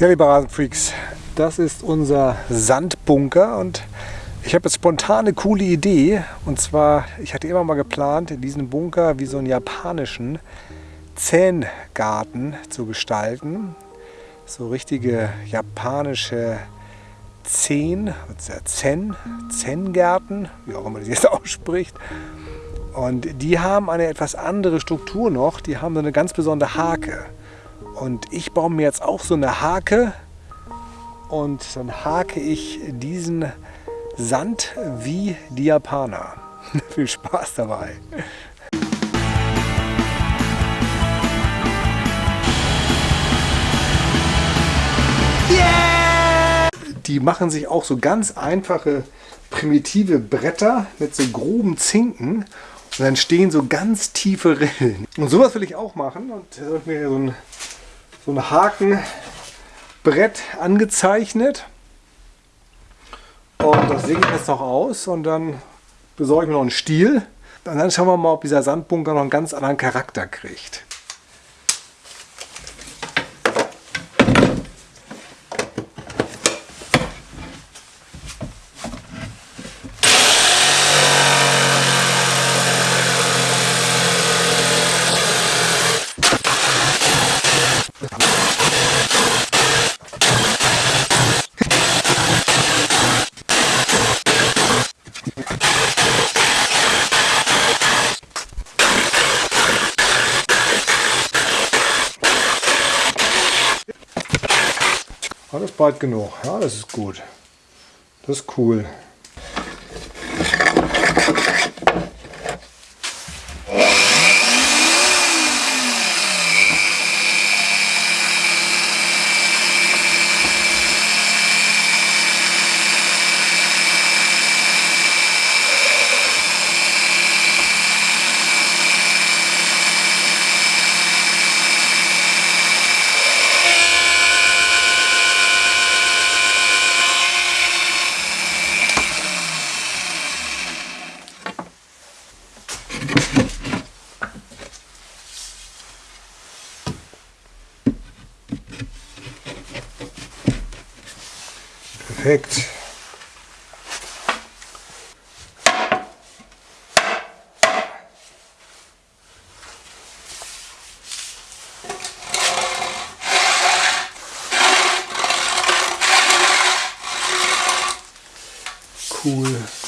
Ja, liebe Rasenfreaks, das ist unser Sandbunker und ich habe jetzt spontan eine coole Idee. Und zwar, ich hatte immer mal geplant, in diesem Bunker wie so einen japanischen Zähngarten zu gestalten. So richtige japanische Zen, Zen, Zen-Gärten, wie auch immer das jetzt ausspricht. Und die haben eine etwas andere Struktur noch. Die haben so eine ganz besondere Hake. Und ich baue mir jetzt auch so eine Hake und dann hake ich diesen Sand wie die Japaner. Viel Spaß dabei! Die machen sich auch so ganz einfache primitive Bretter mit so groben Zinken und dann stehen so ganz tiefe Rillen. Und sowas will ich auch machen und da habe ich mir so ein so ein Hakenbrett angezeichnet. Und das säge ich jetzt noch aus und dann besorge ich mir noch einen Stiel. Und dann schauen wir mal, ob dieser Sandbunker noch einen ganz anderen Charakter kriegt. Alles breit genug. Ja, das ist gut. Das ist cool. Perfekt. Cool.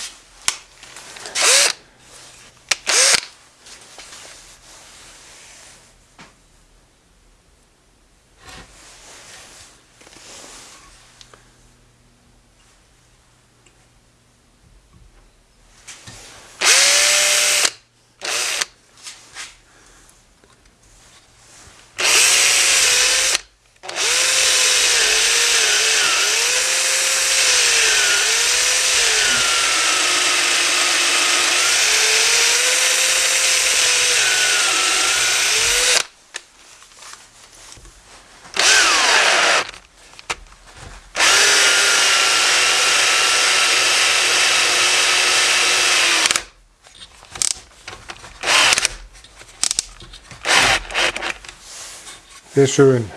Sehr schön.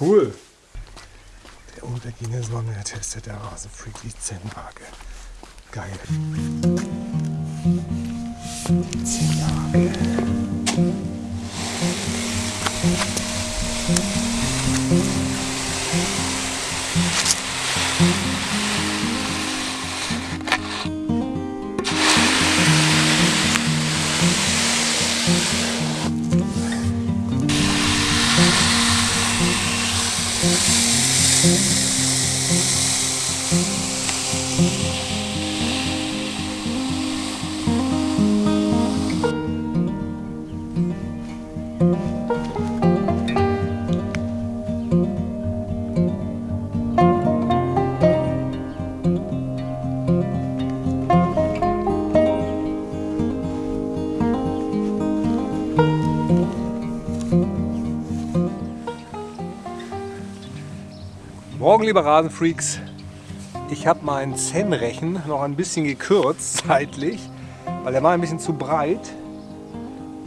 Cool. Der untergehende Sonne testet der Rasenfreak die Zen-Waage. Geil. Die Zen-Waage. Morgen, liebe Rasenfreaks. Ich habe meinen Zen-Rechen noch ein bisschen gekürzt zeitlich, weil er war ein bisschen zu breit.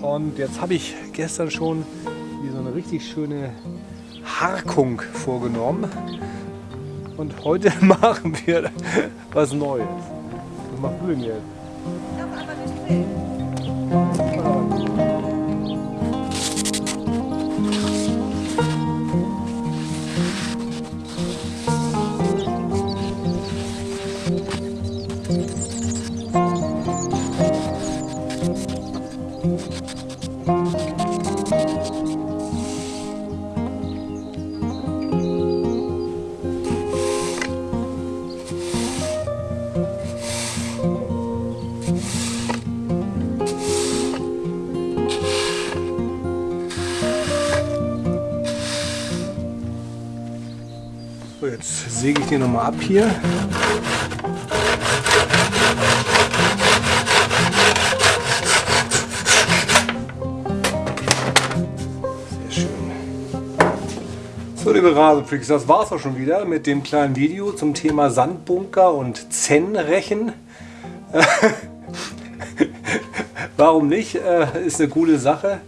Und jetzt habe ich gestern schon hier so eine richtig schöne Harkung vorgenommen. Und heute machen wir was Neues. Was machst du denn jetzt? Ich darf aber nicht So, jetzt säge ich den nochmal ab hier. Sehr schön. So, liebe Rasenfreaks, das war's auch schon wieder mit dem kleinen Video zum Thema Sandbunker und Zen-Rechen. Warum nicht? Äh, Ist eine coole Sache.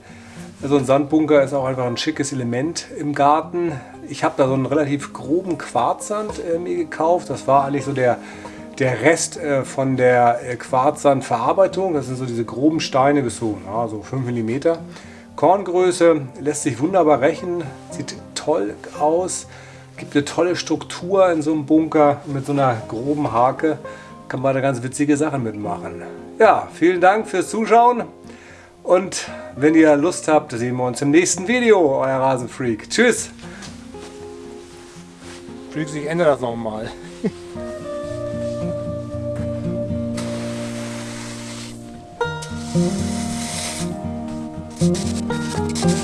So ein Sandbunker ist auch einfach ein schickes Element im Garten. Ich habe da so einen relativ groben Quarzsand äh, mir gekauft. Das war eigentlich so der, der Rest äh, von der äh, Quarzsandverarbeitung. Das sind so diese groben Steine bis so, ja, so 5 mm. Korngröße lässt sich wunderbar rächen, sieht toll aus, gibt eine tolle Struktur in so einem Bunker mit so einer groben Hake. Kann man da ganz witzige Sachen mitmachen. Ja, vielen Dank fürs Zuschauen. Und wenn ihr Lust habt, sehen wir uns im nächsten Video. Euer Rasenfreak. Tschüss. Freaks, ich ändere das nochmal. Thank